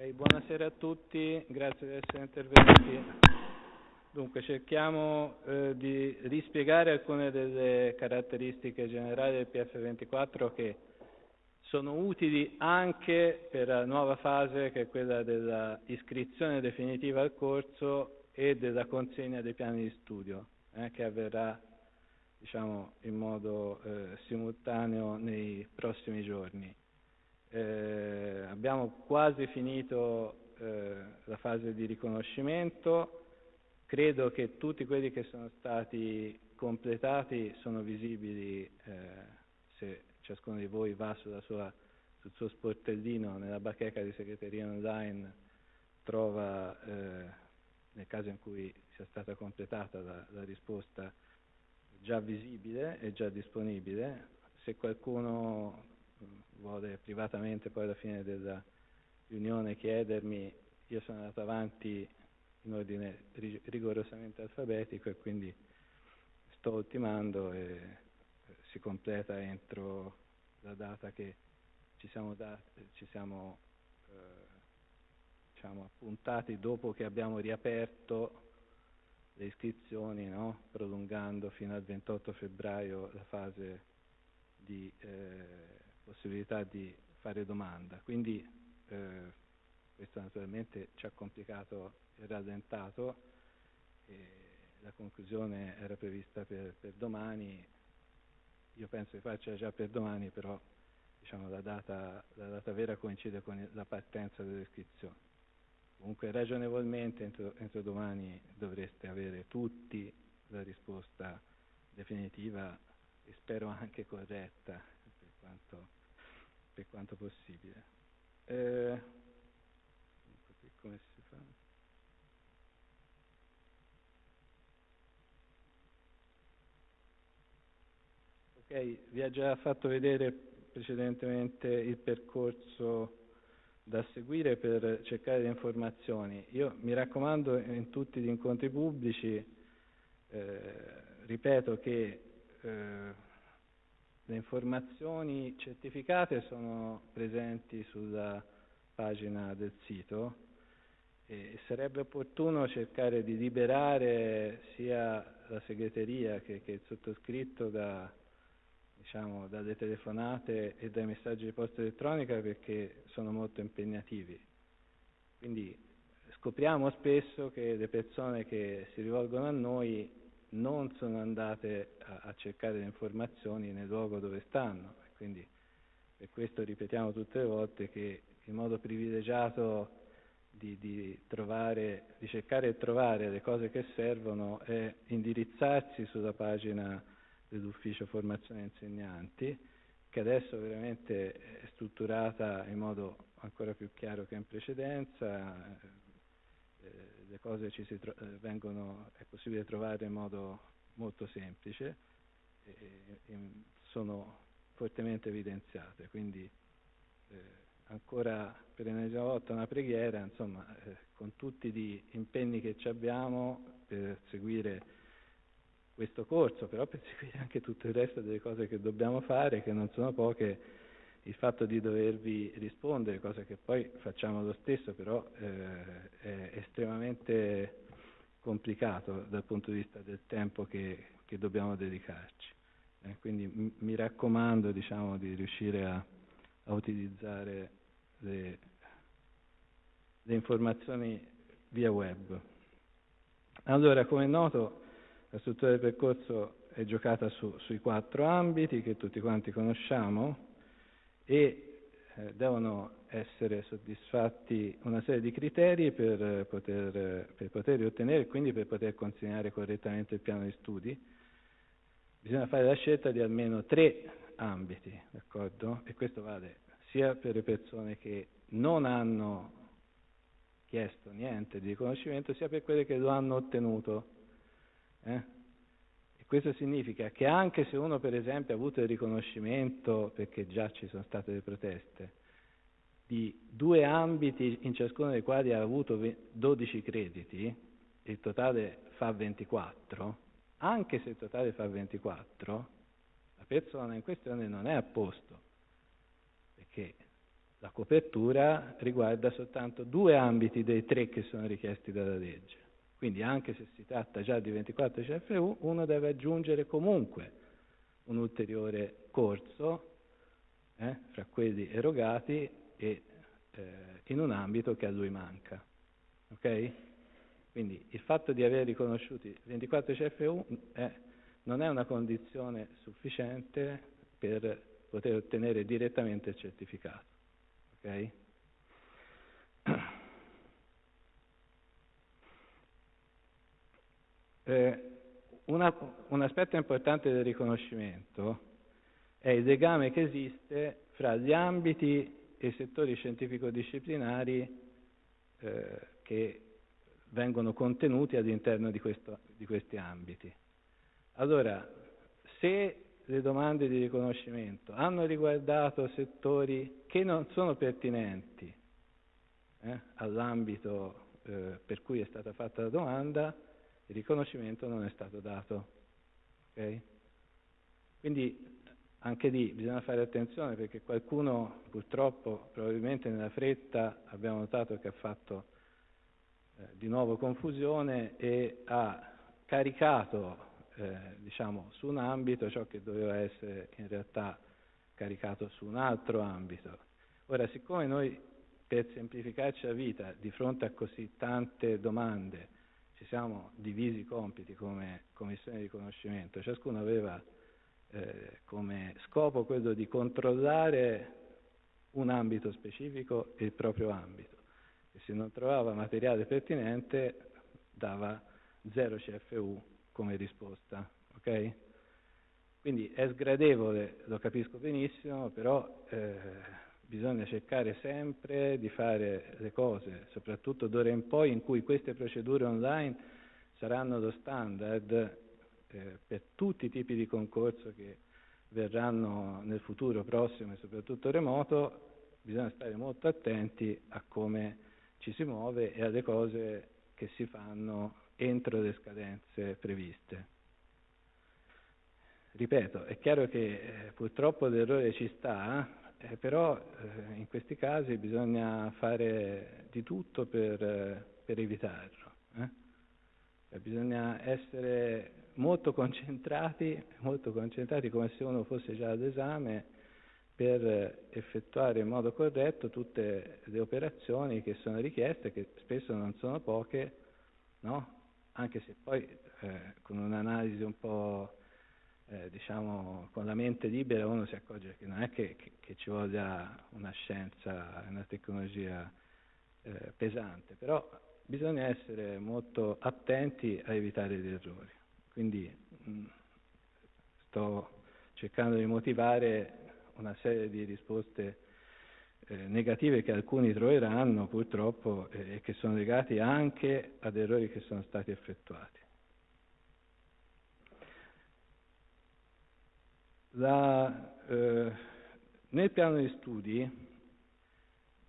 Okay, buonasera a tutti, grazie di essere intervenuti. Dunque, cerchiamo eh, di rispiegare alcune delle caratteristiche generali del PF24 che sono utili anche per la nuova fase che è quella della iscrizione definitiva al corso e della consegna dei piani di studio, eh, che avverrà diciamo, in modo eh, simultaneo nei prossimi giorni. Eh, abbiamo quasi finito eh, la fase di riconoscimento, credo che tutti quelli che sono stati completati sono visibili eh, se ciascuno di voi va sua, sul suo sportellino nella bacheca di segreteria online trova eh, nel caso in cui sia stata completata la, la risposta già visibile e già disponibile. Se qualcuno vuole privatamente poi alla fine della riunione chiedermi, io sono andato avanti in ordine rigorosamente alfabetico e quindi sto ultimando e si completa entro la data che ci siamo, dati, ci siamo eh, diciamo, appuntati dopo che abbiamo riaperto le iscrizioni, no? prolungando fino al 28 febbraio la fase di eh, possibilità di fare domanda. Quindi eh, questo naturalmente ci ha complicato e rallentato. E la conclusione era prevista per, per, domani, io penso che faccia già per domani, però diciamo, la, data, la data vera coincide con la partenza delle iscrizioni. Comunque ragionevolmente entro, entro domani dovreste avere tutti la risposta definitiva e spero anche corretta per quanto per quanto possibile. Eh, come si fa? Ok, vi ha già fatto vedere precedentemente il percorso da seguire per cercare le informazioni. Io mi raccomando in tutti gli incontri pubblici, eh, ripeto che eh, le informazioni certificate sono presenti sulla pagina del sito e sarebbe opportuno cercare di liberare sia la segreteria che, che il sottoscritto da, diciamo, dalle telefonate e dai messaggi di posta elettronica perché sono molto impegnativi. Quindi scopriamo spesso che le persone che si rivolgono a noi non sono andate a, a, cercare le informazioni nel luogo dove stanno. Quindi per questo ripetiamo tutte le volte che il modo privilegiato di, di, trovare, di cercare e trovare le cose che servono è indirizzarsi sulla pagina dell'ufficio formazione insegnanti, che adesso veramente è strutturata in modo ancora più chiaro che in precedenza, le cose ci tro- eh, vengono, è possibile trovare in modo molto semplice e, e sono fortemente evidenziate. Quindi eh, ancora per l'ennesima volta una preghiera, insomma, eh, con tutti gli impegni che abbiamo per seguire questo corso, però per seguire anche tutto il resto delle cose che dobbiamo fare, che non sono poche, il fatto di dovervi rispondere, cosa che poi facciamo lo stesso, però eh, è estremamente complicato dal punto di vista del tempo che, che dobbiamo dedicarci. Eh, quindi m- mi raccomando diciamo, di riuscire a, a utilizzare le, le, informazioni via web. Allora, come è noto, la struttura del percorso è giocata su, sui quattro ambiti che tutti quanti conosciamo e eh, devono essere soddisfatti una serie di criteri per poter, per poter ottenere e quindi per poter consegnare correttamente il piano di studi. Bisogna fare la scelta di almeno tre ambiti, d'accordo? E questo vale sia per le persone che non hanno chiesto niente di riconoscimento, sia per quelle che lo hanno ottenuto. Eh? Questo significa che anche se uno per esempio ha avuto il riconoscimento, perché già ci sono state le proteste, di due ambiti in ciascuno dei quali ha avuto 12 crediti, il totale fa 24, anche se il totale fa 24, la persona in questione non è a posto, perché la copertura riguarda soltanto due ambiti dei tre che sono richiesti dalla legge. Quindi anche se si tratta già di 24 CFU, uno deve aggiungere comunque un ulteriore corso eh, fra quelli erogati e eh, in un ambito che a lui manca. Ok? Quindi il fatto di aver riconosciuti 24 CFU è, non è una condizione sufficiente per poter ottenere direttamente il certificato. Ok? Eh, una, un aspetto importante del riconoscimento è il legame che esiste fra gli ambiti e i settori scientifico-disciplinari eh, che vengono contenuti all'interno di, questo, di questi ambiti. Allora, se le domande di riconoscimento hanno riguardato settori che non sono pertinenti eh, all'ambito eh, per cui è stata fatta la domanda, il riconoscimento non è stato dato. Okay? Quindi anche lì bisogna fare attenzione perché qualcuno purtroppo, probabilmente nella fretta, abbiamo notato che ha fatto eh, di nuovo confusione e ha caricato eh, diciamo, su un ambito ciò che doveva essere in realtà caricato su un altro ambito. Ora, siccome noi per semplificarci la vita di fronte a così tante domande ci siamo divisi i compiti come commissione di riconoscimento, ciascuno aveva eh, come scopo quello di controllare un ambito specifico e il proprio ambito e se non trovava materiale pertinente dava 0 CFU come risposta. Okay? Quindi è sgradevole, lo capisco benissimo, però eh, bisogna cercare sempre di fare le cose, soprattutto d'ora in poi in cui queste procedure online saranno lo standard eh, per tutti i tipi di concorso che verranno nel futuro prossimo e soprattutto remoto, bisogna stare molto attenti a come ci si muove e alle cose che si fanno entro le scadenze previste. Ripeto, è chiaro che eh, purtroppo l'errore ci sta, eh, però eh, in questi casi bisogna fare di tutto per, eh, per evitarlo. Eh. Cioè, bisogna essere molto concentrati, molto concentrati come se uno fosse già ad esame per effettuare in modo corretto tutte le operazioni che sono richieste, che spesso non sono poche, no? anche se poi eh, con un'analisi un po' eh, diciamo, con la mente libera uno si accorge che non è che, che, che ci voglia una scienza, una tecnologia eh, pesante, però bisogna essere molto attenti a evitare gli errori. Quindi mh, mm, sto cercando di motivare una serie di risposte eh, negative che alcuni troveranno purtroppo e che sono legati anche ad errori che sono stati effettuati. La, eh, nel piano di studi,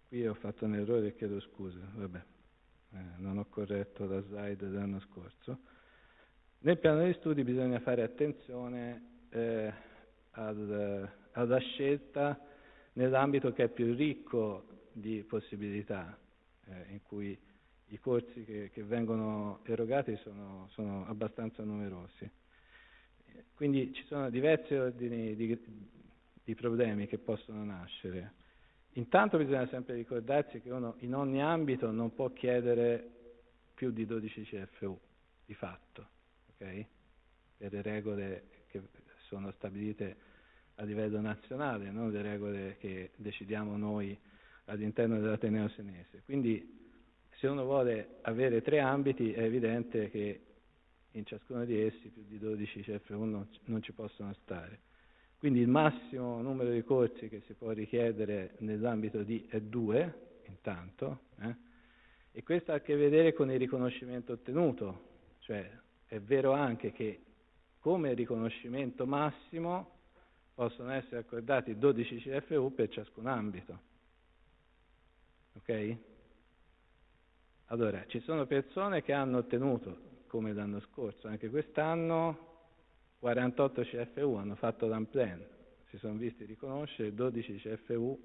qui ho fatto un errore e chiedo scusa, vabbè, eh, non ho corretto la slide dell'anno scorso. Nel piano di studi bisogna fare attenzione eh, al, alla scelta nell'ambito che è più ricco di possibilità, eh, in cui i corsi che, che vengono erogati sono, sono abbastanza numerosi. Quindi ci sono diversi ordini di, di problemi che possono nascere. Intanto bisogna sempre ricordarsi che uno in ogni ambito non può chiedere più di 12 CFU, di fatto, okay? per le regole che sono stabilite a livello nazionale, non le regole che decidiamo noi all'interno dell'Ateneo Senese. Quindi se uno vuole avere tre ambiti è evidente che in ciascuno di essi più di 12 CFU non, non ci possono stare. Quindi il massimo numero di corsi che si può richiedere nell'ambito di è due, intanto, eh? e questo ha a che vedere con il riconoscimento ottenuto, cioè è vero anche che come riconoscimento massimo possono essere accordati 12 CFU per ciascun ambito. Ok? Allora, ci sono persone che hanno ottenuto come l'anno scorso, anche quest'anno 48 CFU hanno fatto l'unplan, si sono visti riconoscere 12 CFU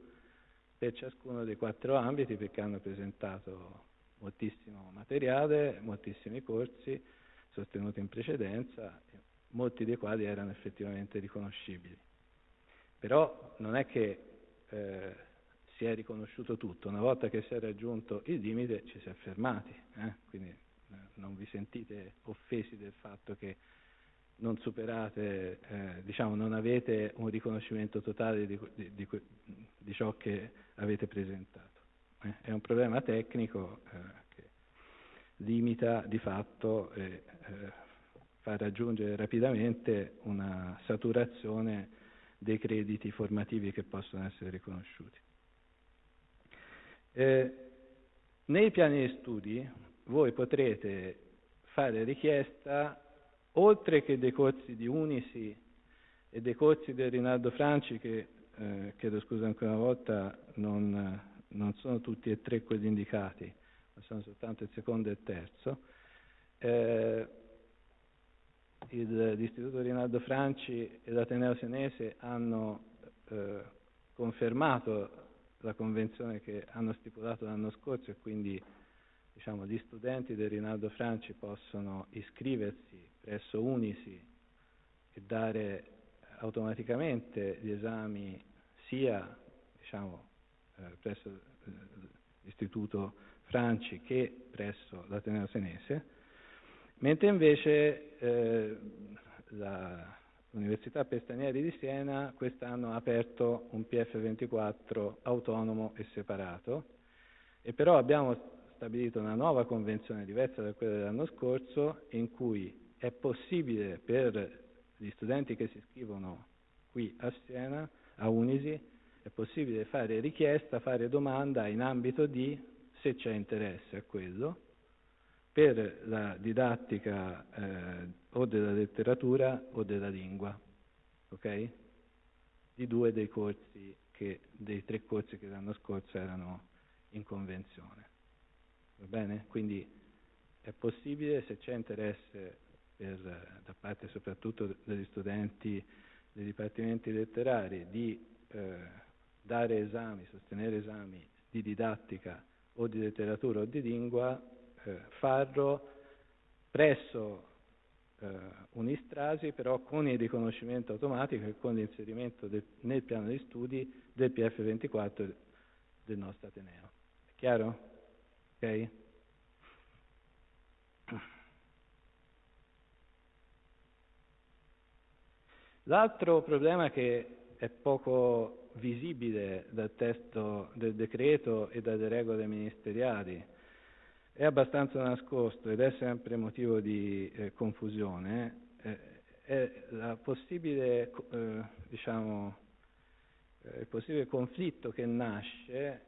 per ciascuno dei quattro ambiti perché hanno presentato moltissimo materiale, moltissimi corsi sostenuti in precedenza, molti dei quali erano effettivamente riconoscibili. Però non è che eh, si è riconosciuto tutto, una volta che si è raggiunto il limite ci si è fermati, eh? quindi non vi sentite offesi del fatto che non superate, eh, diciamo, non avete un riconoscimento totale di, di, di, di ciò che avete presentato. Eh? È un problema tecnico eh, che limita di fatto e eh, fa raggiungere rapidamente una saturazione dei crediti formativi che possono essere riconosciuti. Eh, nei piani di studi voi potrete fare richiesta, oltre che dei corsi di Unisi e dei corsi del Rinaldo Franci, che eh, chiedo scusa ancora una volta, non, non, sono tutti e tre quelli indicati, ma sono soltanto il secondo e il terzo. Eh, il, l'Istituto Rinaldo Franci e l'Ateneo Senese hanno eh, confermato la convenzione che hanno stipulato l'anno scorso e quindi diciamo, gli studenti del Rinaldo Franci possono iscriversi presso Unisi e dare automaticamente gli esami sia diciamo, eh, presso eh, l'Istituto Franci che presso l'Ateneo Senese, mentre invece eh, la, l'Università Pestanieri di Siena quest'anno ha aperto un PF24 autonomo e separato. E però abbiamo stabilito una nuova convenzione diversa da quella dell'anno scorso in cui è possibile per gli studenti che si iscrivono qui a Siena, a Unisi, è possibile fare richiesta, fare domanda in ambito di, se c'è interesse a quello, per la didattica eh, o della letteratura o della lingua, ok? Di due dei corsi che, dei tre corsi che l'anno scorso erano in convenzione. Va bene? Quindi è possibile, se c'è interesse per, da parte soprattutto degli studenti dei dipartimenti letterari, di eh, dare esami, sostenere esami di didattica o di letteratura o di lingua, eh, farlo presso eh, un'Istrasi, però con il riconoscimento automatico e con l'inserimento del, nel piano di studi del PF24 del nostro Ateneo. È chiaro? Ok? L'altro problema che è poco visibile dal testo del decreto e dalle regole ministeriali è abbastanza nascosto ed è sempre motivo di eh, confusione, eh, è la possibile, eh, diciamo, eh, il possibile conflitto che nasce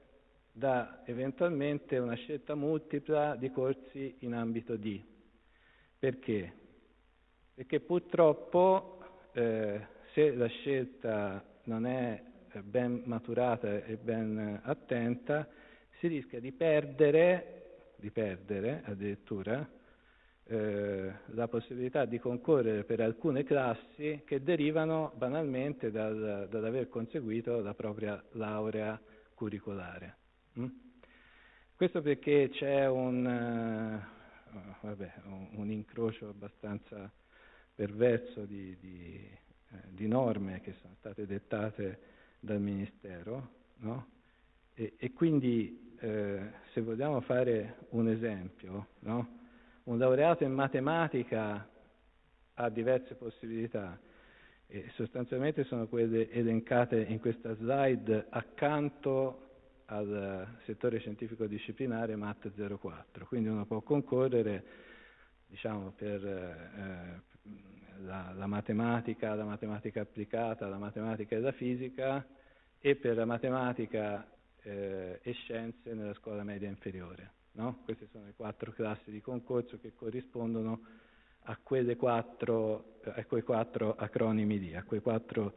da eventualmente una scelta multipla di corsi in ambito D. Perché? Perché purtroppo eh, se la scelta non è ben maturata e ben attenta, si rischia di perdere di perdere addirittura eh, la possibilità di concorrere per alcune classi che derivano banalmente dal, dall'aver conseguito la propria laurea curricolare. Mm? Questo perché c'è un, uh, vabbè, un, un, incrocio abbastanza perverso di, di, eh, di, norme che sono state dettate dal Ministero, no? e, e quindi eh, se vogliamo fare un esempio, no? un laureato in matematica ha diverse possibilità e sostanzialmente sono quelle elencate in questa slide accanto al settore scientifico disciplinare MAT 04, quindi uno può concorrere diciamo, per eh, la, la, matematica, la matematica applicata, la matematica e la fisica e per la matematica eh, e scienze nella scuola media inferiore. No? Queste sono le quattro classi di concorso che corrispondono a, quattro, a quei quattro acronimi lì, a quei quattro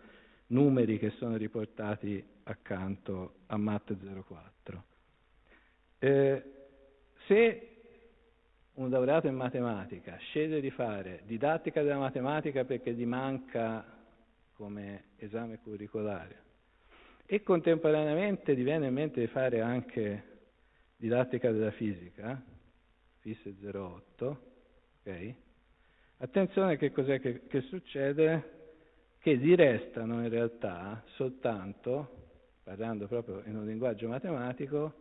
numeri che sono riportati accanto a MAT 04. Eh, se un laureato in matematica sceglie di fare didattica della matematica perché gli manca come esame curricolare e contemporaneamente ti viene in mente di fare anche didattica della fisica, FIS 08, ok? Attenzione che cos'è che, che succede? Che ti restano in realtà soltanto, parlando proprio in un linguaggio matematico,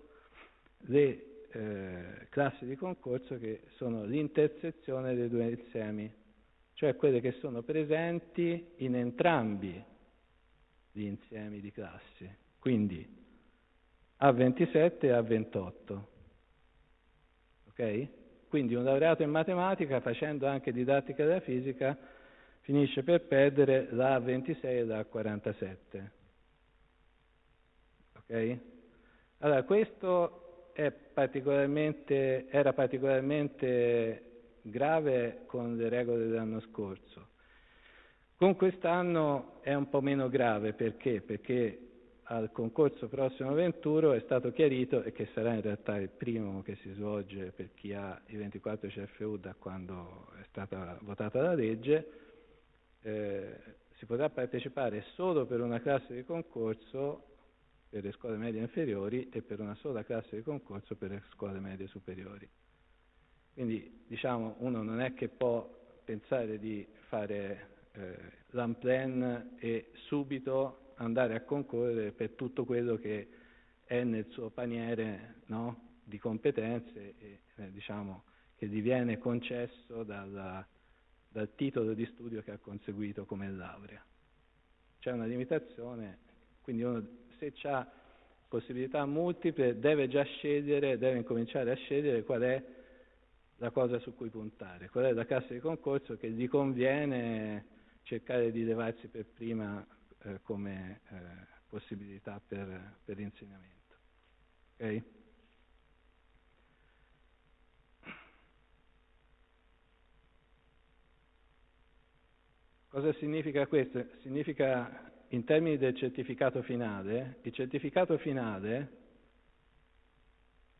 le eh, classi di concorso che sono l'intersezione dei due insiemi, cioè quelle che sono presenti in entrambi gli insiemi di classi, quindi A27 e A28. Ok? Quindi un laureato in matematica facendo anche didattica della fisica finisce per perdere la A26 e la A47. Ok? Allora, questo particolarmente, era particolarmente grave con le regole dell'anno scorso. Con quest'anno è un po' meno grave perché? Perché al concorso prossimo 21 è stato chiarito, e che sarà in realtà il primo che si svolge per chi ha i 24 CFU da quando è stata votata la legge, eh, si potrà partecipare solo per una classe di concorso per le scuole medie inferiori e per una sola classe di concorso per le scuole medie superiori. Quindi diciamo uno non è che può pensare di fare eh, l'unplan e subito andare a concorrere per tutto quello che è nel suo paniere no, di competenze e eh, diciamo, che gli viene concesso dalla, dal titolo di studio che ha conseguito come laurea. C'è una limitazione, quindi uno se ha possibilità multiple deve già scegliere, deve incominciare a scegliere qual è la cosa su cui puntare, qual è la classe di concorso che gli conviene cercare di levarsi per prima eh, come eh, possibilità per, per l'insegnamento. Okay? Cosa significa questo? Significa in termini del certificato finale, il certificato finale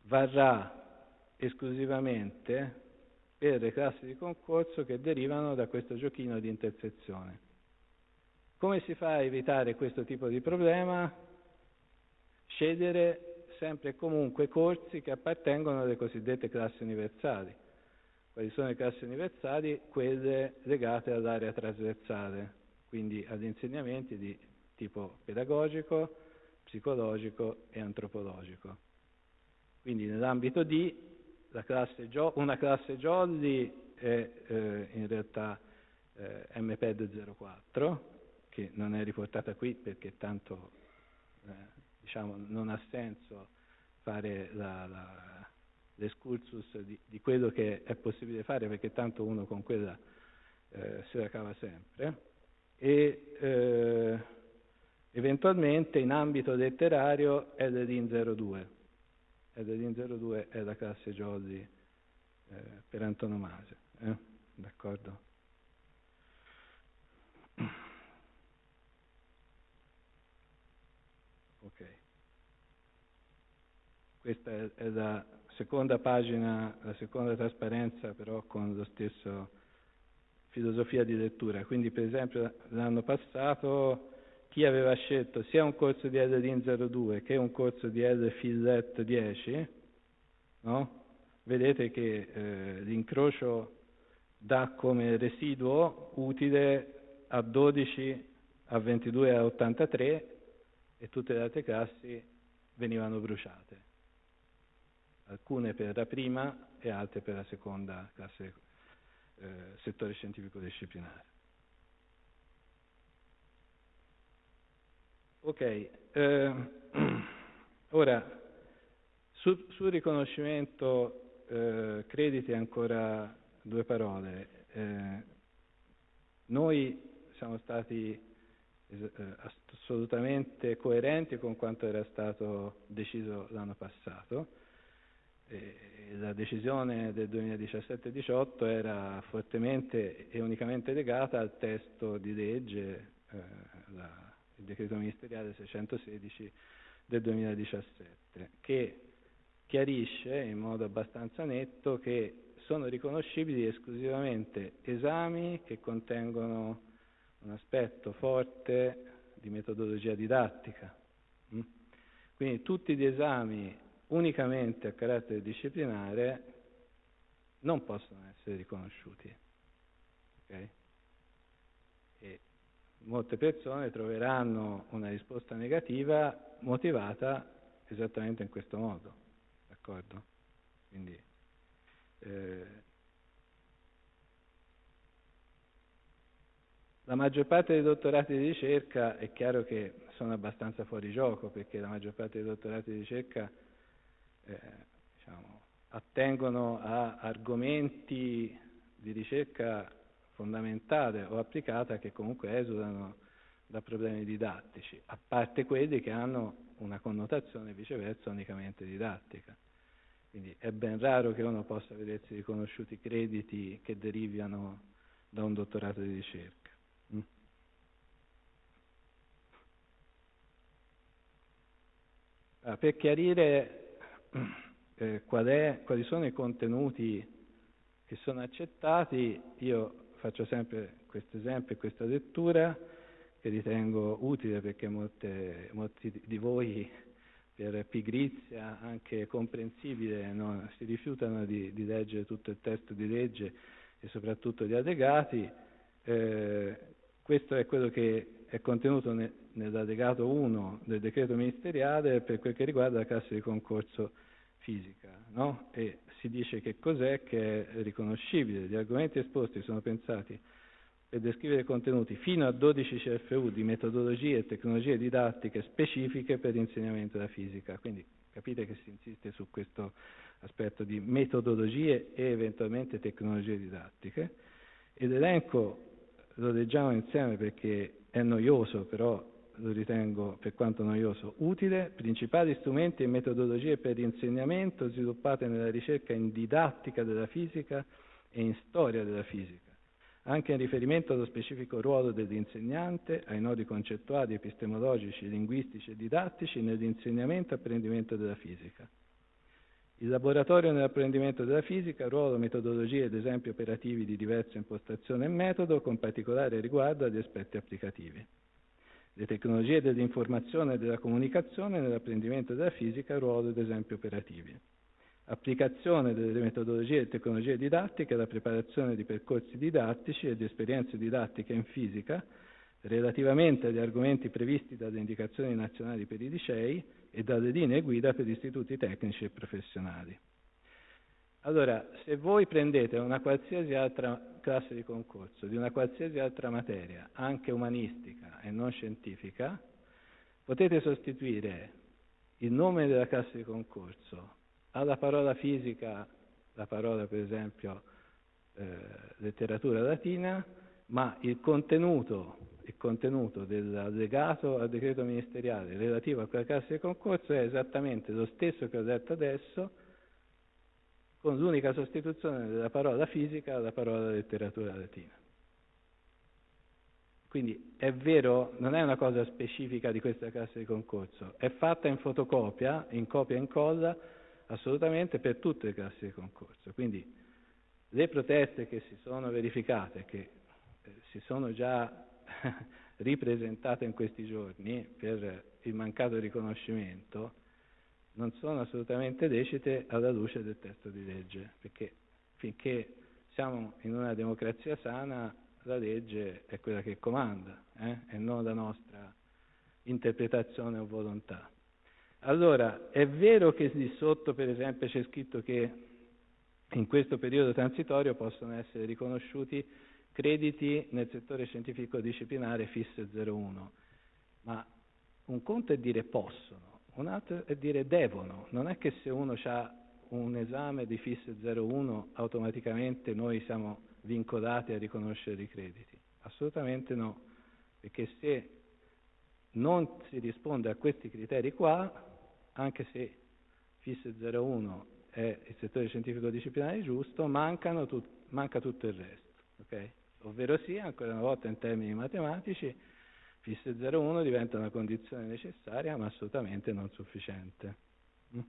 varrà esclusivamente per le classi di concorso che derivano da questo giochino di intersezione. Come si fa a evitare questo tipo di problema? Scegliere sempre e comunque corsi che appartengono alle cosiddette classi universali. Quali sono le classi universali? Quelle legate all'area trasversale, quindi agli insegnamenti di tipo pedagogico, psicologico e antropologico. Quindi nell'ambito di classe una classe Jolly è eh, in realtà eh, MPED 04, che non è riportata qui perché tanto eh, diciamo, non ha senso fare la, la, l'escursus di, di, quello che è possibile fare perché tanto uno con quella eh, se la cava sempre. E eh, eventualmente in ambito letterario è l'EDIN 02 ed Edin 02 è la classe Jolly eh, per antonomasia. Eh? D'accordo? Ok. Questa è, è, la seconda pagina, la seconda trasparenza però con lo stesso filosofia di lettura. Quindi per esempio l'anno passato chi aveva scelto sia un corso di LDIN 02 che un corso di LFILET 10, no? vedete che eh, l'incrocio dà come residuo utile a 12, a 22 e a 83 e tutte le altre classi venivano bruciate, alcune per la prima e altre per la seconda classe eh, settore scientifico disciplinare. Ok, eh, ora sul, sul riconoscimento eh, crediti ancora due parole. Eh, noi siamo stati eh, assolutamente coerenti con quanto era stato deciso l'anno passato. La decisione del 2017-18 era fortemente e unicamente legata al testo di legge, eh, la, il decreto ministeriale 616 del 2017, che chiarisce in modo abbastanza netto che sono riconoscibili esclusivamente esami che contengono un aspetto forte di metodologia didattica, Mm? Quindi tutti gli esami unicamente a carattere disciplinare non possono essere riconosciuti. Okay? E molte persone troveranno una risposta negativa motivata esattamente in questo modo, d'accordo? Quindi, eh, la maggior parte dei dottorati di ricerca è chiaro che sono abbastanza fuori gioco perché la maggior parte dei dottorati di ricerca eh, diciamo, attengono a argomenti di ricerca fondamentale o applicata che comunque esudano da problemi didattici, a parte quelli che hanno una connotazione viceversa unicamente didattica. Quindi è ben raro che uno possa vedersi riconosciuti crediti che derivano da un dottorato di ricerca. Mm. Ah, per chiarire eh, qual è, quali sono i contenuti che sono accettati, io faccio sempre questo esempio e questa lettura che ritengo utile perché molte, molti di voi per pigrizia anche comprensibile no? si rifiutano di, di, leggere tutto il testo di legge e soprattutto gli allegati. Eh, questo è quello che è contenuto ne, nell'allegato 1 del decreto ministeriale per quel che riguarda la classe di concorso fisica no? e si dice che cos'è che è riconoscibile. Gli argomenti esposti sono pensati per descrivere contenuti fino a 12 CFU di metodologie e tecnologie didattiche specifiche per l'insegnamento della fisica. Quindi capite che si insiste su questo aspetto di metodologie e eventualmente tecnologie didattiche. E l'elenco lo leggiamo insieme perché è noioso, però lo ritengo per quanto noioso utile, principali strumenti e metodologie per l'insegnamento sviluppate nella ricerca in didattica della fisica e in storia della fisica anche in riferimento allo specifico ruolo dell'insegnante, ai nodi concettuali, epistemologici, linguistici e didattici nell'insegnamento e apprendimento della fisica. Il laboratorio nell'apprendimento della fisica, ruolo, metodologie ed esempi operativi di diversa impostazione e metodo, con particolare riguardo agli aspetti applicativi. Le tecnologie dell'informazione e della comunicazione nell'apprendimento della fisica, ruolo ed esempi operativi applicazione delle metodologie e tecnologie didattiche alla preparazione di percorsi didattici e di esperienze didattiche in fisica relativamente agli argomenti previsti dalle indicazioni nazionali per i licei e dalle linee guida per istituti tecnici e professionali. Allora, se voi prendete una qualsiasi altra classe di concorso, di una qualsiasi altra materia, anche umanistica e non scientifica, potete sostituire il nome della classe di concorso alla parola fisica la parola per esempio eh, letteratura latina, ma il contenuto, il contenuto dell'allegato al decreto ministeriale relativo a quella classe di concorso è esattamente lo stesso che ho detto adesso, con l'unica sostituzione della parola fisica alla parola letteratura latina. Quindi è vero, non è una cosa specifica di questa classe di concorso, è fatta in fotocopia, in copia e incolla, assolutamente per tutte le classi di concorso. Quindi le proteste che si sono verificate, che eh, si sono già ripresentate in questi giorni per il mancato riconoscimento, non sono assolutamente lecite alla luce del testo di legge, perché finché siamo in una democrazia sana la legge è quella che comanda eh? e non la nostra interpretazione o volontà. Allora, è vero che lì sotto, per esempio, c'è scritto che in questo periodo transitorio possono essere riconosciuti crediti nel settore scientifico disciplinare FIS 01, ma un conto è dire possono, un altro è dire devono. Non è che se uno ha un esame di FIS 01 automaticamente noi siamo vincolati a riconoscere i crediti. Assolutamente no, perché se non si risponde a questi criteri qua, anche se FIS 01 è il settore scientifico disciplinare giusto, tut, manca tutto il resto. Okay? Ovvero sia, ancora una volta in termini matematici, FIS 01 diventa una condizione necessaria ma assolutamente non sufficiente. Mm?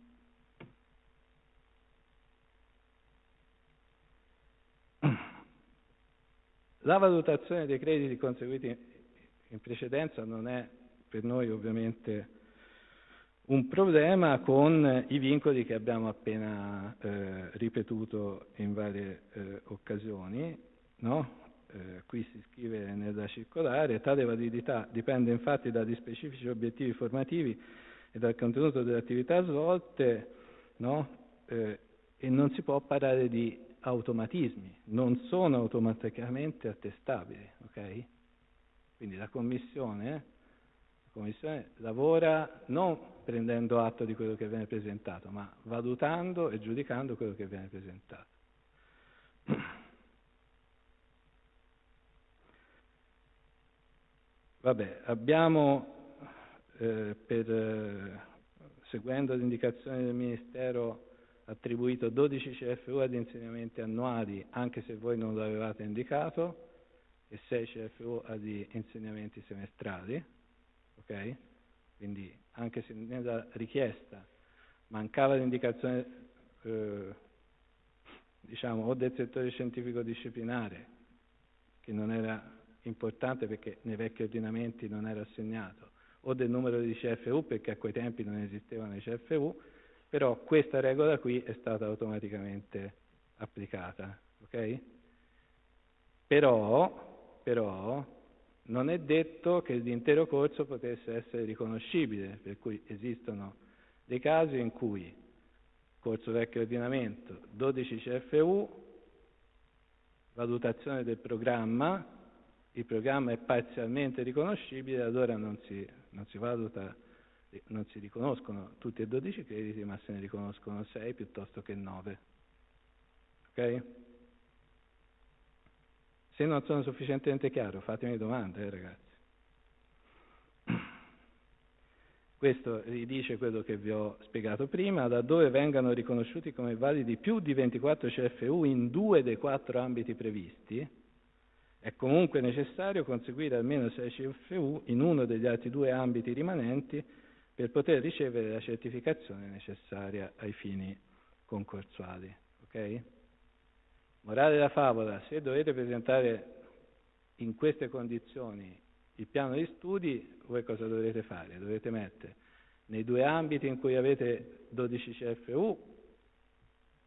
La valutazione dei crediti conseguiti in precedenza non è per noi ovviamente un problema con i vincoli che abbiamo appena eh, ripetuto in varie eh, occasioni. No? Eh, qui si scrive nella circolare, tale validità dipende infatti dagli specifici obiettivi formativi e dal contenuto delle attività svolte no? Eh, e non si può parlare di automatismi, non sono automaticamente attestabili. Okay? Quindi la Commissione la Commissione lavora non prendendo atto di quello che viene presentato, ma valutando e giudicando quello che viene presentato. Vabbè, abbiamo, eh, per, eh, seguendo le indicazioni del Ministero, attribuito 12 CFU ad insegnamenti annuali, anche se voi non lo avevate indicato, e 6 CFU ad insegnamenti semestrali ok? Quindi anche se nella richiesta mancava l'indicazione eh, diciamo o del settore scientifico disciplinare che non era importante perché nei vecchi ordinamenti non era assegnato o del numero di CFU perché a quei tempi non esistevano i CFU però questa regola qui è stata automaticamente applicata ok? Però, però non è detto che l'intero corso potesse essere riconoscibile, per cui esistono dei casi in cui corso vecchio ordinamento, 12 CFU, valutazione del programma, il programma è parzialmente riconoscibile, allora non si, non si valuta, non si riconoscono tutti e 12 crediti, ma se ne riconoscono 6 piuttosto che 9. Ok? Se non sono sufficientemente chiaro, fatemi domande, eh, ragazzi. Questo ridice quello che vi ho spiegato prima, laddove vengano riconosciuti come validi più di 24 CFU in due dei quattro ambiti previsti, è comunque necessario conseguire almeno 6 CFU in uno degli altri due ambiti rimanenti per poter ricevere la certificazione necessaria ai fini concorsuali. Okay? Morale della favola, se dovete presentare in queste condizioni il piano di studi, voi cosa dovrete fare? Dovete mettere nei due ambiti in cui avete 12 CFU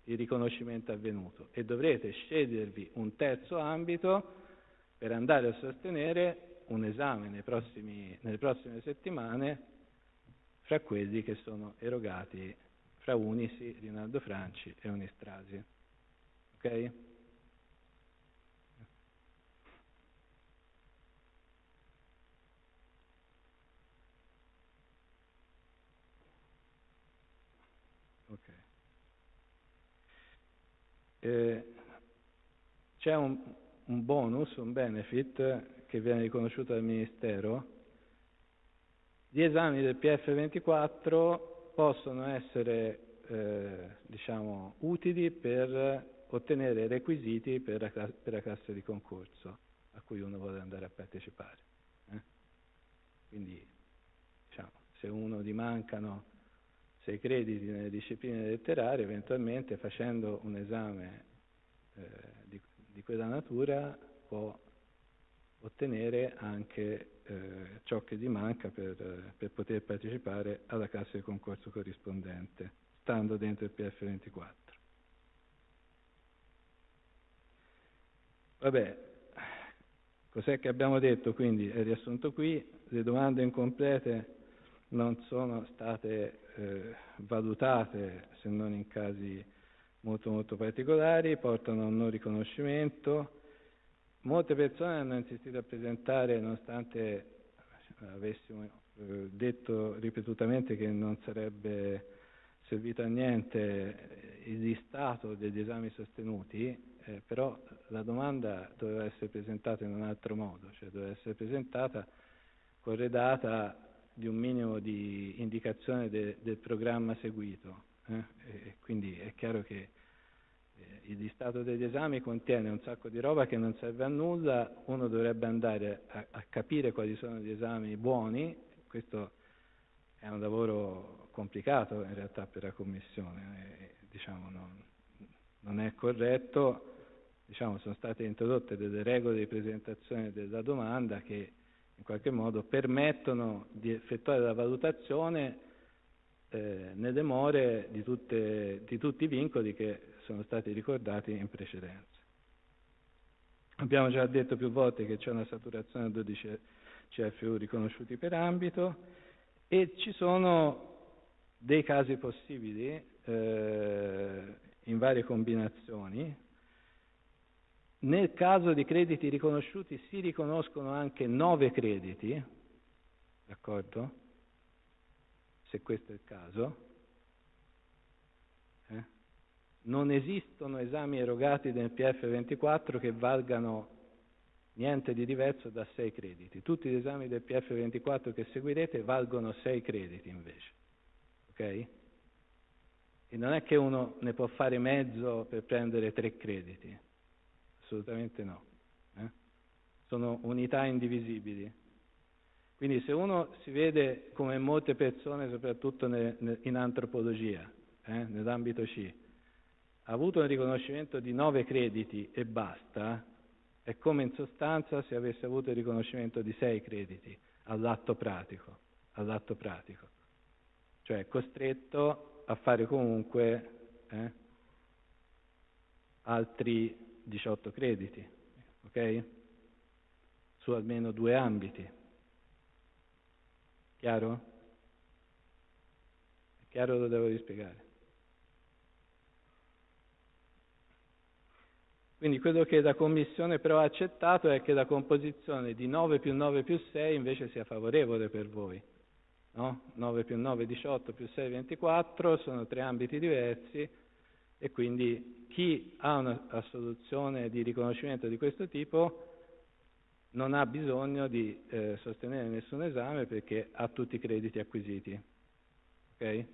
il riconoscimento avvenuto e dovrete scegliervi un terzo ambito per andare a sostenere un esame prossimi, nelle prossime settimane fra quelli che sono erogati fra Unisi, Rinaldo Franci e Unistrasi. Ok? Eh, c'è un, un, bonus, un benefit che viene riconosciuto dal Ministero. Gli esami del PF24 possono essere eh, diciamo, utili per ottenere requisiti per la, per la, classe di concorso a cui uno vuole andare a partecipare. Eh? Quindi diciamo, se uno gli mancano sei crediti nelle discipline letterarie, eventualmente facendo un esame eh, di, quella natura può ottenere anche eh, ciò che gli manca per, per, poter partecipare alla classe di concorso corrispondente, stando dentro il PF24. Vabbè, cos'è che abbiamo detto quindi? È riassunto qui, le domande incomplete non sono state eh, valutate se non in casi molto molto particolari, portano a un non riconoscimento. Molte persone hanno insistito a presentare, nonostante avessimo eh, detto ripetutamente che non sarebbe servito a niente il listato degli esami sostenuti, eh, però la domanda doveva essere presentata in un altro modo, cioè doveva essere presentata corredata di un minimo di indicazione de, del programma seguito. Eh? quindi è chiaro che eh, il listato degli esami contiene un sacco di roba che non serve a nulla, uno dovrebbe andare a, a capire quali sono gli esami buoni, questo è un lavoro complicato in realtà per la Commissione, eh, diciamo, non, non, è corretto, diciamo, sono state introdotte delle regole di presentazione della domanda che in qualche modo permettono di effettuare la valutazione eh, nelle more di, tutte, di tutti i vincoli che sono stati ricordati in precedenza. Abbiamo già detto più volte che c'è una saturazione a 12 CFU riconosciuti per ambito e ci sono dei casi possibili eh, in varie combinazioni. Nel caso di crediti riconosciuti si riconoscono anche nove crediti, d'accordo? Se questo è il caso. Eh? Non esistono esami erogati nel PF24 che valgano niente di diverso da 6 crediti. Tutti gli esami del PF24 che seguirete valgono 6 crediti invece. Ok? E non è che uno ne può fare mezzo per prendere 3 crediti. Assolutamente no. Eh? Sono unità indivisibili. Quindi se uno si vede come molte persone, soprattutto ne, ne, in antropologia, eh, nell'ambito C, ha avuto un riconoscimento di 9 crediti e basta, è come in sostanza se avesse avuto il riconoscimento di sei crediti all'atto pratico, all'atto pratico. cioè è costretto a fare comunque eh, altri 18 crediti, ok? Su almeno due ambiti. Chiaro? È chiaro lo devo rispiegare? Quindi quello che la Commissione però ha accettato è che la composizione di 9 più 9 più 6 invece sia favorevole per voi. No? 9 più 9 18 più 6 24 sono tre ambiti diversi e quindi chi ha una soluzione di riconoscimento di questo tipo non ha bisogno di eh, sostenere nessun esame perché ha tutti i crediti acquisiti. Okay?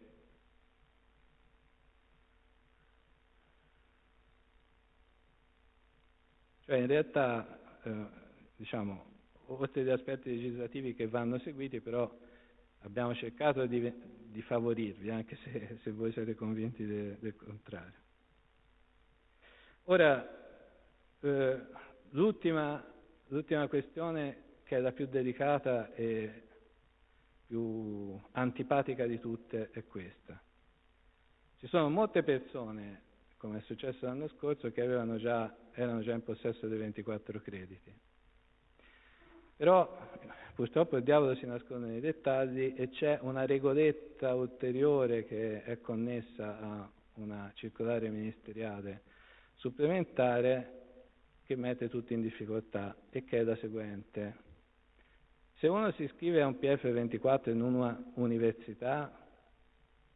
Cioè in realtà, eh, diciamo, oltre agli aspetti legislativi che vanno seguiti, però abbiamo cercato di, di favorirvi, anche se, se, voi siete convinti de, del contrario. Ora, eh, l'ultima, l'ultima questione che è la più delicata e più antipatica di tutte è questa. Ci sono molte persone come è successo l'anno scorso, che già, erano già in possesso dei 24 crediti. Però purtroppo il diavolo si nasconde nei dettagli e c'è una regoletta ulteriore che è connessa a una circolare ministeriale supplementare che mette tutti in difficoltà e che è la seguente. Se uno si iscrive a un PF24 in una università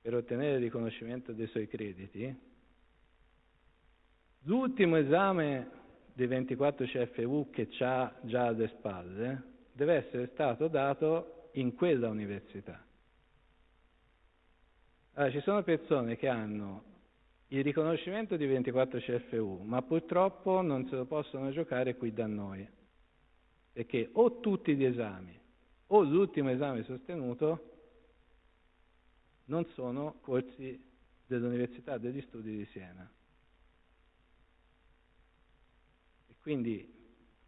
per ottenere il riconoscimento dei suoi crediti, L'ultimo esame dei 24 CFU che ha già alle spalle deve essere stato dato in quella università. Allora, ci sono persone che hanno il riconoscimento di 24 CFU, ma purtroppo non se lo possono giocare qui da noi, perché o tutti gli esami o l'ultimo esame sostenuto non sono corsi dell'Università degli Studi di Siena. Quindi,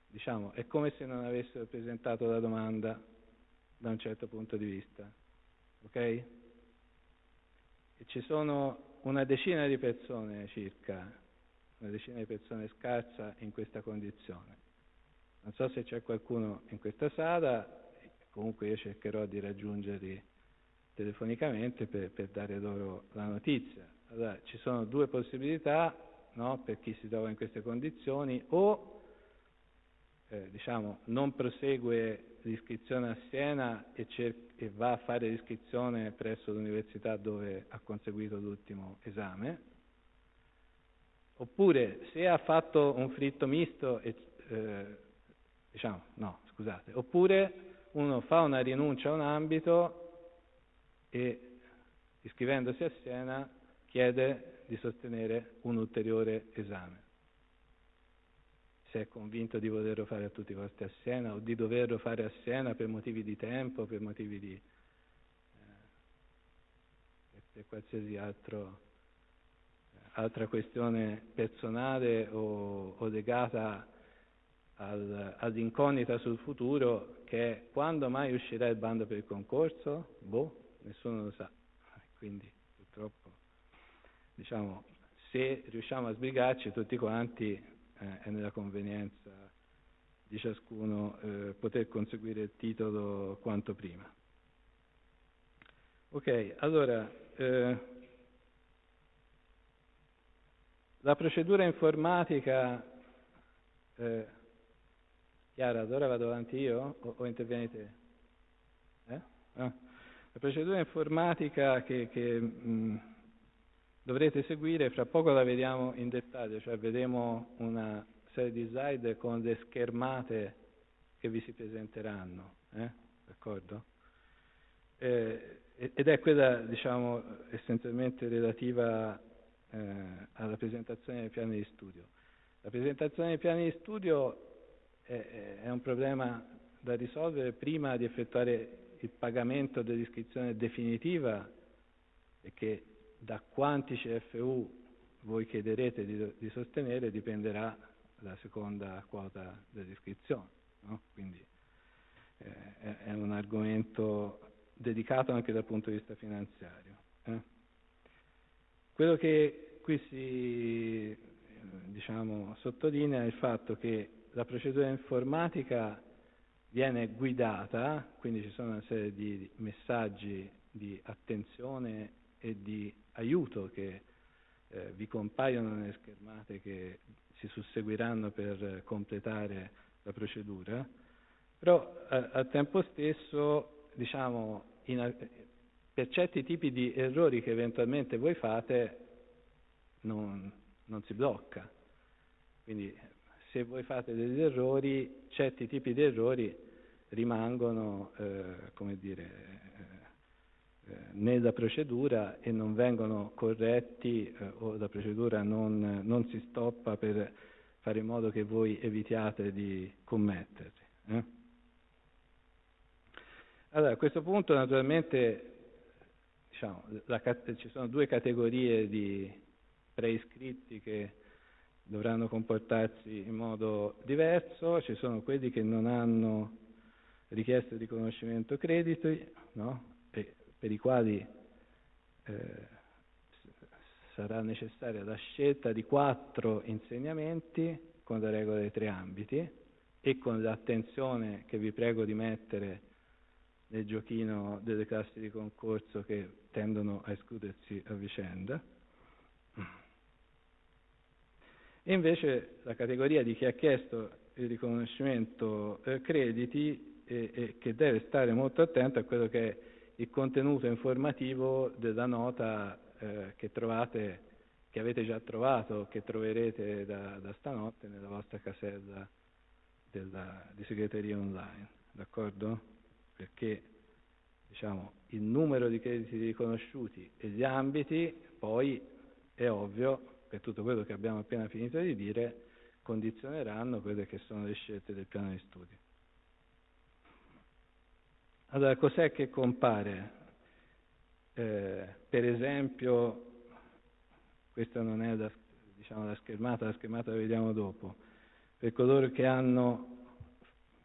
diciamo, è come se non avessero presentato la domanda da un certo punto di vista. Ok? E ci sono una decina di persone circa, una decina di persone scarsa in questa condizione. Non so se c'è qualcuno in questa sala, comunque io cercherò di raggiungerli telefonicamente per, per dare loro la notizia. Allora, ci sono due possibilità no, per chi si trova in queste condizioni, o eh, diciamo, non prosegue l'iscrizione a Siena e, cer- e, va a fare l'iscrizione presso l'università dove ha conseguito l'ultimo esame, oppure se ha fatto un fritto misto, e, eh, diciamo, no, scusate, oppure uno fa una rinuncia a un ambito e iscrivendosi a Siena chiede di sostenere un ulteriore esame. Se è convinto di volerlo fare a tutti i costi a Siena o di doverlo fare a Siena per motivi di tempo, per motivi di eh, per qualsiasi altro, altra questione personale o, o legata al, all'incognita sul futuro che è quando mai uscirà il bando per il concorso? Boh, nessuno lo sa. quindi purtroppo diciamo, se riusciamo a sbrigarci tutti quanti eh, è nella convenienza di ciascuno eh, poter conseguire il titolo quanto prima. Ok, allora eh, la procedura informatica, eh, Chiara, ad ora vado avanti io o, o intervieni te? Eh? Ah. La procedura informatica che, che mh, dovrete seguire, fra poco la vediamo in dettaglio, cioè vedremo una serie di slide con le schermate che vi si presenteranno, eh? d'accordo? Eh, ed è quella, diciamo, essenzialmente relativa eh, alla presentazione dei piani di studio. La presentazione dei piani di studio è, è un problema da risolvere prima di effettuare il pagamento dell'iscrizione definitiva e che da quanti CFU voi chiederete di, di sostenere dipenderà la seconda quota dell'iscrizione. No? Quindi eh, è un argomento dedicato anche dal punto di vista finanziario. Eh? Quello che qui si diciamo, sottolinea è il fatto che la procedura informatica viene guidata, quindi ci sono una serie di messaggi di attenzione e di aiuto che eh, vi compaiono nelle schermate che si susseguiranno per completare la procedura, però eh, al tempo stesso, diciamo, in, per certi tipi di errori che eventualmente voi fate non, non si blocca. Quindi se voi fate degli errori, certi tipi di errori rimangono, eh, come dire, eh, nella procedura e non vengono corretti eh, o la procedura non, non, si stoppa per fare in modo che voi evitiate di commetterli. Eh? Allora, a questo punto naturalmente diciamo, la, ci sono due categorie di preiscritti che dovranno comportarsi in modo diverso, ci sono quelli che non hanno richieste di riconoscimento crediti, no? Per i quali eh, sarà necessaria la scelta di quattro insegnamenti con le regole dei tre ambiti e con l'attenzione che vi prego di mettere nel giochino delle classi di concorso che tendono a escludersi a vicenda. E invece la categoria di chi ha chiesto il riconoscimento eh, crediti e, e, che deve stare molto attento a quello che è il contenuto informativo della nota eh, che trovate, che avete già trovato, che troverete da, da stanotte nella vostra casella della, di segreteria online, d'accordo? Perché diciamo, il numero di crediti riconosciuti e gli ambiti poi è ovvio, per tutto quello che abbiamo appena finito di dire, condizioneranno quelle che sono le scelte del piano di studio. Allora, cos'è che compare? Eh, per esempio, questa non è la, diciamo, la schermata, la schermata la vediamo dopo, per coloro che hanno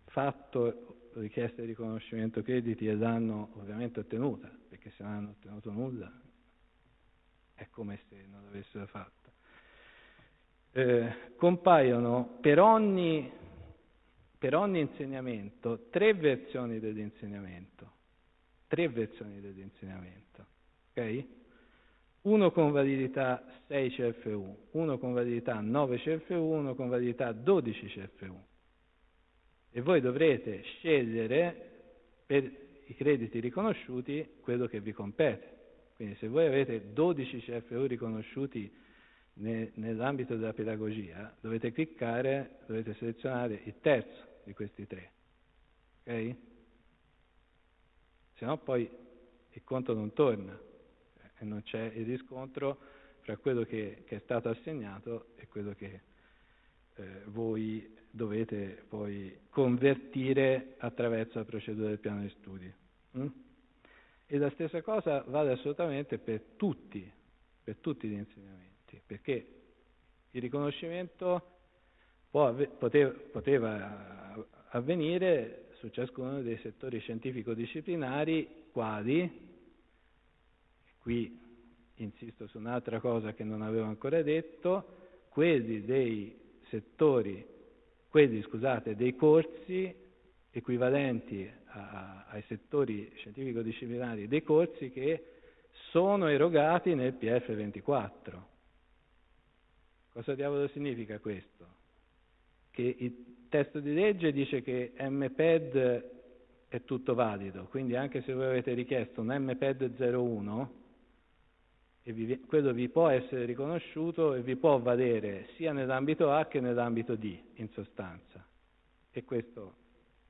fatto richieste di riconoscimento crediti e l'hanno ovviamente ottenuta, perché se non hanno ottenuto nulla è come se non l'avessero fatta. Eh, compaiono per ogni per ogni insegnamento tre versioni dell'insegnamento, tre versioni dell'insegnamento, ok? Uno con validità 6 CFU, uno con validità 9 CFU, uno con validità 12 CFU. E voi dovrete scegliere per i crediti riconosciuti quello che vi compete. Quindi se voi avete 12 CFU riconosciuti nell'ambito della pedagogia, dovete cliccare, dovete selezionare il terzo di questi tre. Ok? Se no poi il conto non torna e non c'è il riscontro fra quello che, che è stato assegnato e quello che eh, voi dovete poi convertire attraverso la procedura del piano di studi. Mm? E la stessa cosa vale assolutamente per tutti, per tutti gli insegnamenti, perché il riconoscimento poteva, poteva avvenire su ciascuno dei settori scientifico-disciplinari quali qui insisto su un'altra cosa che non avevo ancora detto, quelli dei settori, quelli scusate, dei corsi equivalenti a, ai settori scientifico-disciplinari dei corsi che sono erogati nel PF24. Cosa diavolo significa questo? Che il testo di legge dice che MPED è tutto valido, quindi anche se voi avete richiesto un MPED 01, vi, quello vi può essere riconosciuto e vi può valere sia nell'ambito A che nell'ambito D, in sostanza. E questo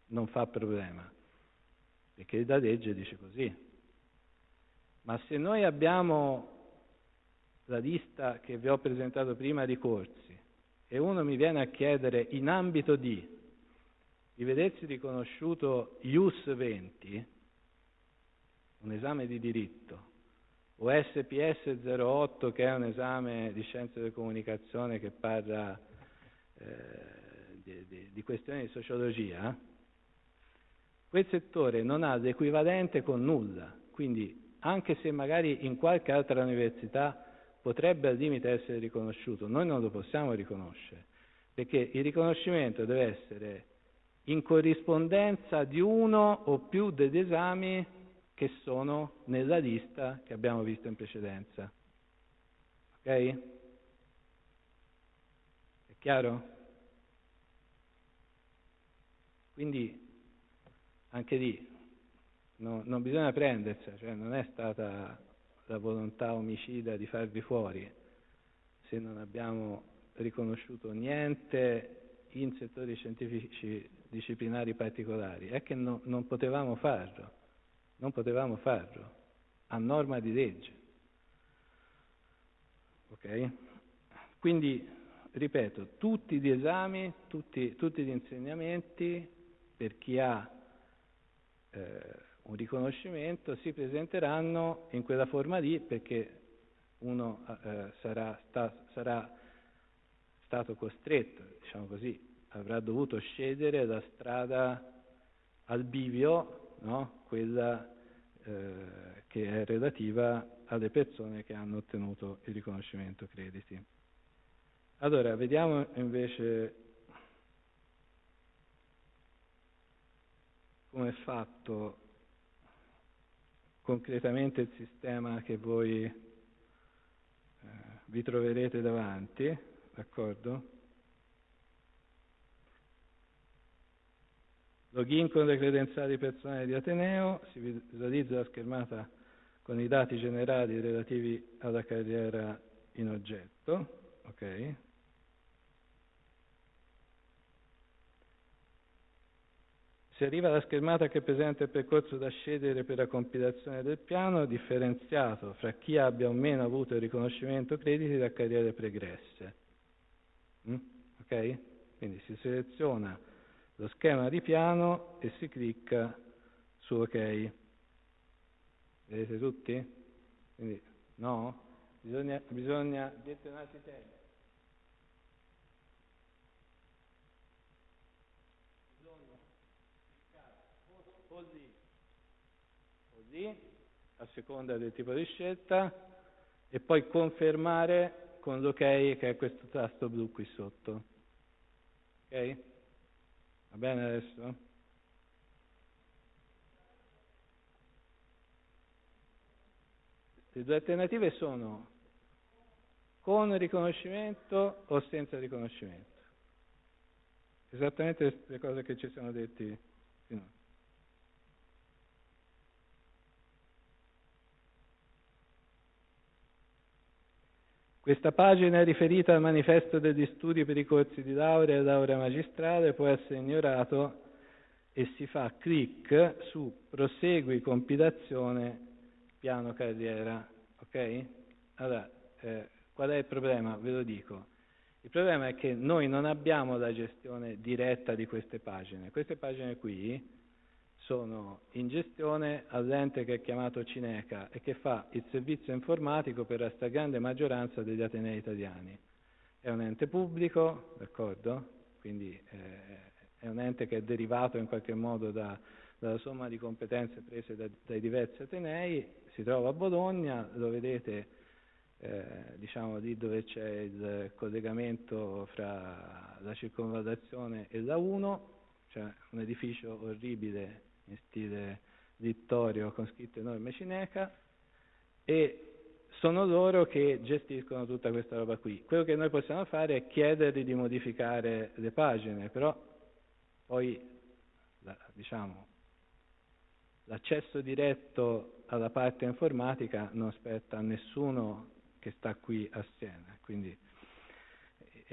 non fa problema, perché la legge dice così. Ma se noi abbiamo la lista che vi ho presentato prima di corsi e uno mi viene a chiedere in ambito di di vedersi riconosciuto IUS 20, un esame di diritto, o SPS 08 che è un esame di scienze della comunicazione che parla eh, di, di, di questioni di sociologia, quel settore non ha l'equivalente con nulla, quindi anche se magari in qualche altra università potrebbe al limite essere riconosciuto, noi non lo possiamo riconoscere, perché il riconoscimento deve essere in corrispondenza di uno o più degli esami che sono nella lista che abbiamo visto in precedenza. Ok? È chiaro? Quindi anche lì no, non bisogna prendersela, cioè non è stata la volontà omicida di farvi fuori se non abbiamo riconosciuto niente in settori scientifici disciplinari particolari, è che no, non potevamo farlo non potevamo farlo, a norma di legge. Ok? Quindi, ripeto, tutti gli esami, tutti, tutti gli insegnamenti per chi ha eh, un riconoscimento si presenteranno in quella forma lì perché uno eh, sarà, sta, sarà stato costretto, diciamo così, avrà dovuto scegliere la strada al bivio, no? quella eh, che è relativa alle persone che hanno ottenuto il riconoscimento crediti. Allora, vediamo invece come è fatto concretamente il sistema che voi eh, vi troverete davanti, d'accordo? Login con le credenziali personali di Ateneo, si visualizza la schermata con i dati generali relativi alla carriera in oggetto. Okay. Si arriva alla schermata che presenta il percorso da scegliere per la compilazione del piano, differenziato fra chi abbia o meno avuto il riconoscimento crediti da carriere pregresse. Mm? Ok? Quindi si seleziona lo schema di piano e si clicca su OK. Vedete tutti? Quindi no? Bisogna, bisogna gettonarsi tempo. Bisogna cliccare così, così, a seconda del tipo di scelta, e poi confermare con l'ok che è questo tasto blu qui sotto. Ok? Va bene adesso? Le due alternative sono con riconoscimento o senza riconoscimento. Esattamente le cose che ci siamo detti Questa pagina è riferita al manifesto degli studi per i corsi di laurea e laurea magistrale, può essere ignorato e si fa clic su prosegui compilazione piano carriera. Ok? Allora, eh, qual è il problema? Ve lo dico. Il problema è che noi non abbiamo la gestione diretta di queste pagine. Queste pagine qui sono in gestione all'ente che è chiamato Cineca e che fa il servizio informatico per la stragrande maggioranza degli atenei italiani. È un ente pubblico, d'accordo? Quindi eh, è un ente che è derivato in qualche modo da, dalla somma di competenze prese da, dai diversi atenei, si trova a Bologna, lo vedete eh, diciamo lì dove c'è il collegamento fra la circonvallazione e la 1, cioè un edificio orribile in stile Vittorio con scritto enorme cineca e sono loro che gestiscono tutta questa roba qui. Quello che noi possiamo fare è chiedergli di modificare le pagine, però poi la, diciamo, l'accesso diretto alla parte informatica non spetta a nessuno che sta qui a Siena, quindi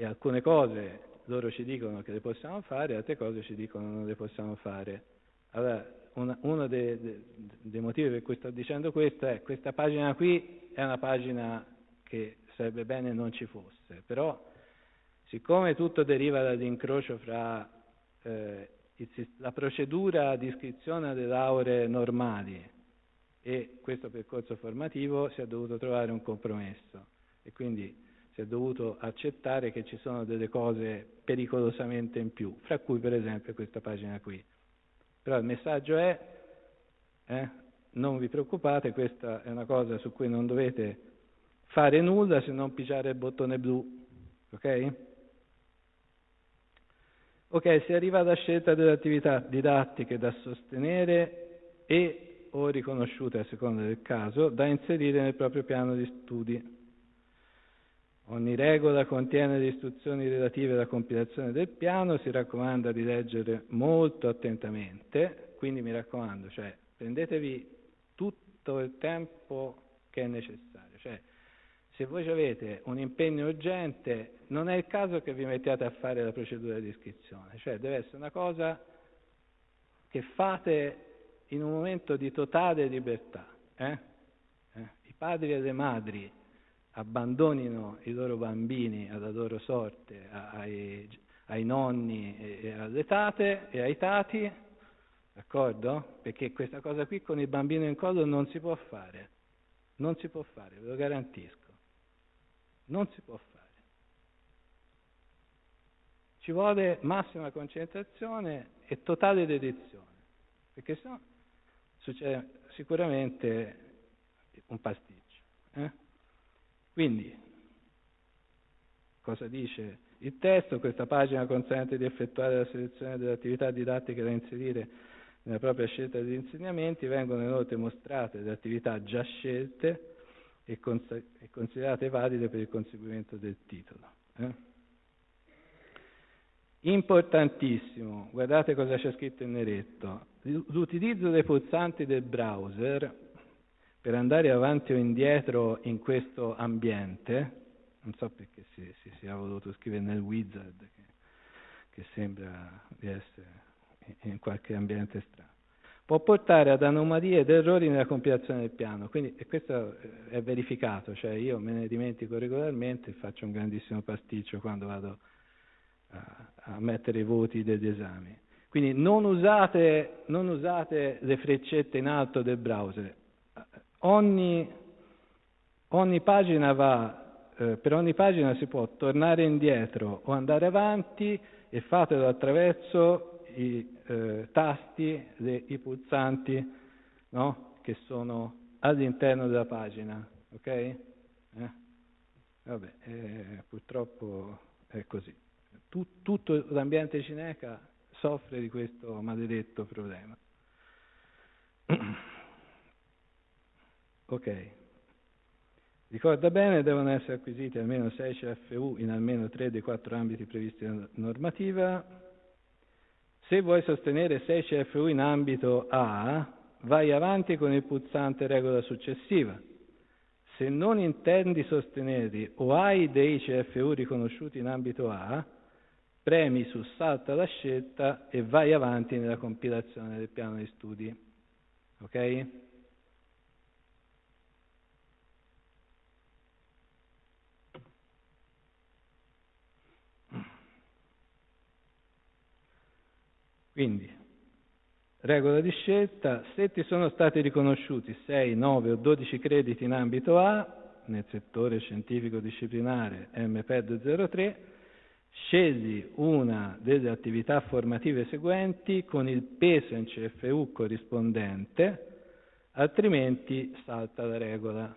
e alcune cose loro ci dicono che le possiamo fare, altre cose ci dicono che non le possiamo fare. Allora, una, uno dei, dei, dei, motivi per cui sto dicendo questo è questa pagina qui è una pagina che sarebbe bene non ci fosse, però siccome tutto deriva dall'incrocio fra eh, il, la procedura di iscrizione alle lauree normali e questo percorso formativo si è dovuto trovare un compromesso e quindi si è dovuto accettare che ci sono delle cose pericolosamente in più, fra cui per esempio questa pagina qui. Però il messaggio è, eh, non vi preoccupate, questa è una cosa su cui non dovete fare nulla se non pigiare il bottone blu, ok? Ok, si arriva alla scelta delle attività didattiche da sostenere e o riconosciute a seconda del caso da inserire nel proprio piano di studi. Ogni regola contiene le istruzioni relative alla compilazione del piano, si raccomanda di leggere molto attentamente, quindi mi raccomando, cioè, prendetevi tutto il tempo che è necessario. Cioè, se voi avete un impegno urgente, non è il caso che vi mettiate a fare la procedura di iscrizione, cioè deve essere una cosa che fate in un momento di totale libertà. Eh? Eh? I padri e le madri abbandonino i loro bambini alla loro sorte, ai, ai nonni e alle tate e ai tati, d'accordo? Perché questa cosa qui con il bambino in collo non si può fare, non si può fare, ve lo garantisco, non si può fare. Ci vuole massima concentrazione e totale dedizione, perché sennò succede sicuramente un pasticcio. Eh? Quindi, cosa dice il testo? Questa pagina consente di effettuare la selezione delle attività didattiche da inserire nella propria scelta degli insegnamenti, vengono inoltre mostrate le attività già scelte e, cons- e considerate valide per il conseguimento del titolo. Eh? Importantissimo, guardate cosa c'è scritto in neretto, l'utilizzo dei pulsanti del browser per andare avanti o indietro in questo ambiente, non so perché si, si sia voluto scrivere nel wizard, che, che sembra di essere in qualche ambiente strano, può portare ad anomalie ed errori nella compilazione del piano. Quindi, e questo è verificato, cioè io me ne dimentico regolarmente e faccio un grandissimo pasticcio quando vado a, a mettere i voti degli esami. Quindi non usate, non usate le freccette in alto del browser, Ogni, ogni pagina va, eh, per ogni pagina si può tornare indietro o andare avanti e fatelo attraverso i eh, tasti, le, i pulsanti no? che sono all'interno della pagina. Ok? Eh? Vabbè, eh, purtroppo è così. Tut, tutto l'ambiente cineca soffre di questo maledetto problema. Ok. Ricorda bene, devono essere acquisiti almeno 6 CFU in almeno 3 dei 4 ambiti previsti nella normativa. Se vuoi sostenere 6 CFU in ambito A, vai avanti con il pulsante regola successiva. Se non intendi sostenerli o hai dei CFU riconosciuti in ambito A, premi su salta la scelta e vai avanti nella compilazione del piano di studi. Ok? Quindi, regola di scelta, se ti sono stati riconosciuti 6, 9 o 12 crediti in ambito A, nel settore scientifico disciplinare MPED 03, scegli una delle attività formative seguenti con il peso in CFU corrispondente altrimenti salta la regola.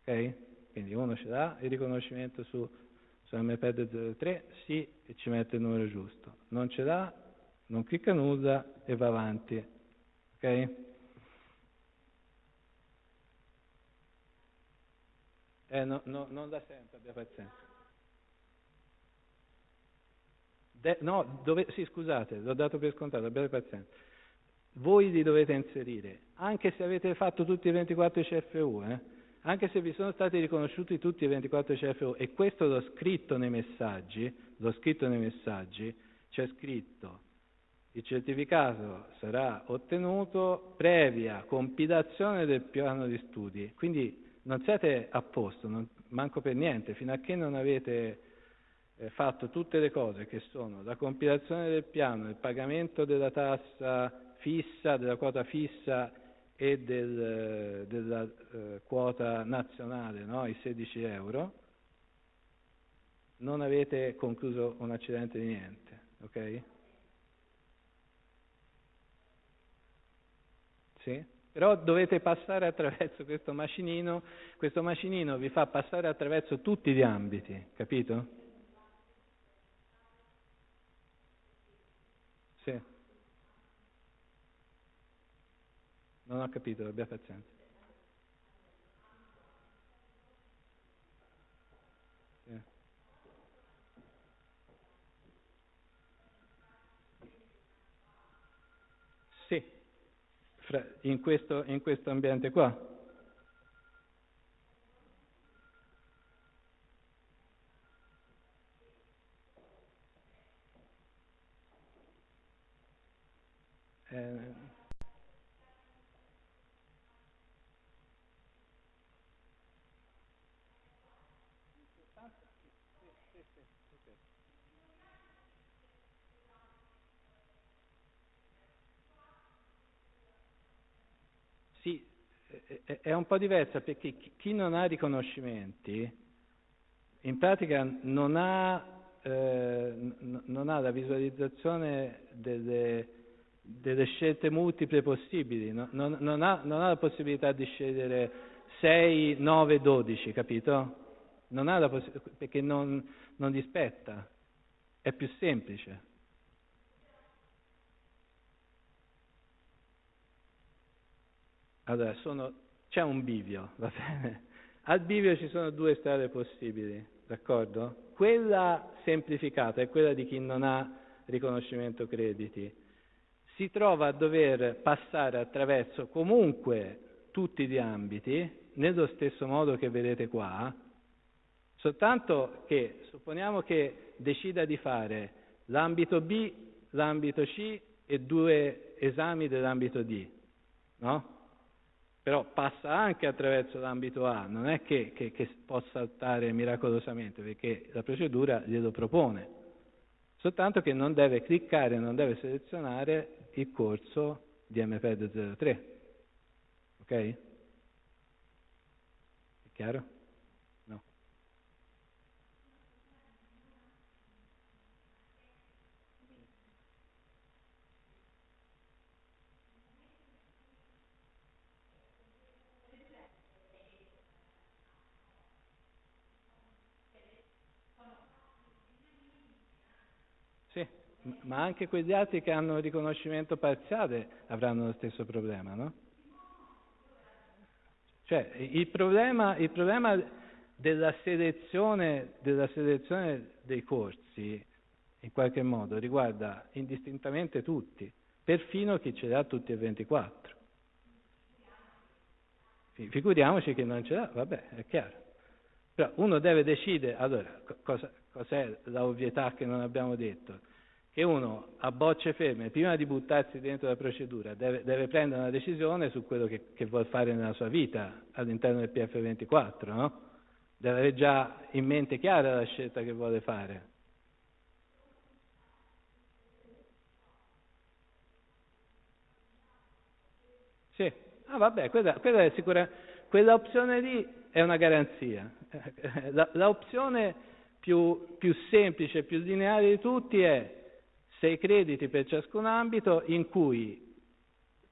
Ok? Quindi uno ce l'ha il riconoscimento su, su MPED 03, sì, e ci mette il numero giusto. Non ce l'ha, non clicca nulla e va avanti. Ok? Eh, no, no, non da sempre, abbia pazienza. De, no, dove, sì, scusate, l'ho dato per scontato, abbiate pazienza. Voi li dovete inserire, anche se avete fatto tutti i 24 CFU, eh? anche se vi sono stati riconosciuti tutti i 24 CFU, e questo l'ho scritto nei messaggi, l'ho scritto nei messaggi, c'è scritto il certificato sarà ottenuto previa compilazione del piano di studi, quindi non siete a posto, non, manco per niente, fino a che non avete eh, fatto tutte le cose che sono la compilazione del piano, il pagamento della tassa fissa, della quota fissa e del, della eh, quota nazionale, no? i 16 euro, non avete concluso un accidente di niente, ok? Sì? Però dovete passare attraverso questo macinino, questo macinino vi fa passare attraverso tutti gli ambiti, capito? Sì. Non ho capito, abbia pazienza. Sì. Sì, in questo, in questo ambiente qua. Eh, Sì, è un po' diversa perché chi non ha riconoscimenti in pratica non ha, eh, non ha la visualizzazione delle, delle scelte multiple possibili, non, non, ha, non, ha, la possibilità di scegliere 6, 9, 12, capito? Non ha la possibilità, perché non, non gli spetta, è più semplice. Allora, sono, c'è un bivio, va bene? Al bivio ci sono due strade possibili, d'accordo? Quella semplificata è quella di chi non ha riconoscimento crediti si trova a dover passare attraverso comunque tutti gli ambiti, nello stesso modo che vedete qua, soltanto che supponiamo che decida di fare l'ambito B, l'ambito C e due esami dell'ambito D, no? Però passa anche attraverso l'ambito A, non è che, che, che può saltare miracolosamente, perché la procedura glielo propone, soltanto che non deve cliccare, non deve selezionare il corso di MPED 03. Ok? È chiaro? No. Sì ma anche quegli altri che hanno riconoscimento parziale avranno lo stesso problema, no? Cioè, il problema, il problema della, selezione, della selezione dei corsi, in qualche modo, riguarda indistintamente tutti, perfino chi ce li ha tutti e 24. Figuriamoci che non ce l'ha, vabbè, è chiaro. Però uno deve decidere, allora, cosa, cos'è la ovvietà che non abbiamo detto? Che uno a bocce ferme, prima di buttarsi dentro la procedura, deve, deve prendere una decisione su quello che, che vuole fare nella sua vita all'interno del PF24, no? Deve avere già in mente chiara la scelta che vuole fare. Sì, ah vabbè, quella, quella è sicura, quella opzione lì è una garanzia. L'opzione più, più semplice, più lineare di tutti è sei crediti per ciascun ambito in cui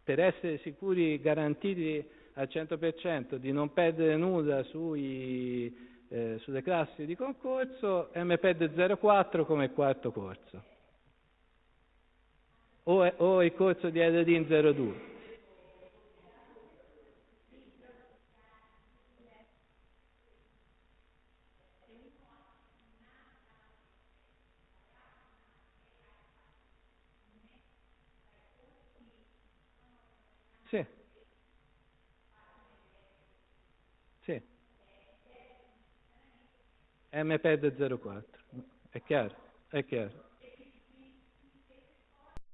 per essere sicuri, garantiti al 100% di non perdere nulla sui, eh, sulle classi di concorso, MPED 04 come quarto corso. O, o il corso di LD 02. Sì. Sì. MPED 04. È chiaro? È chiaro.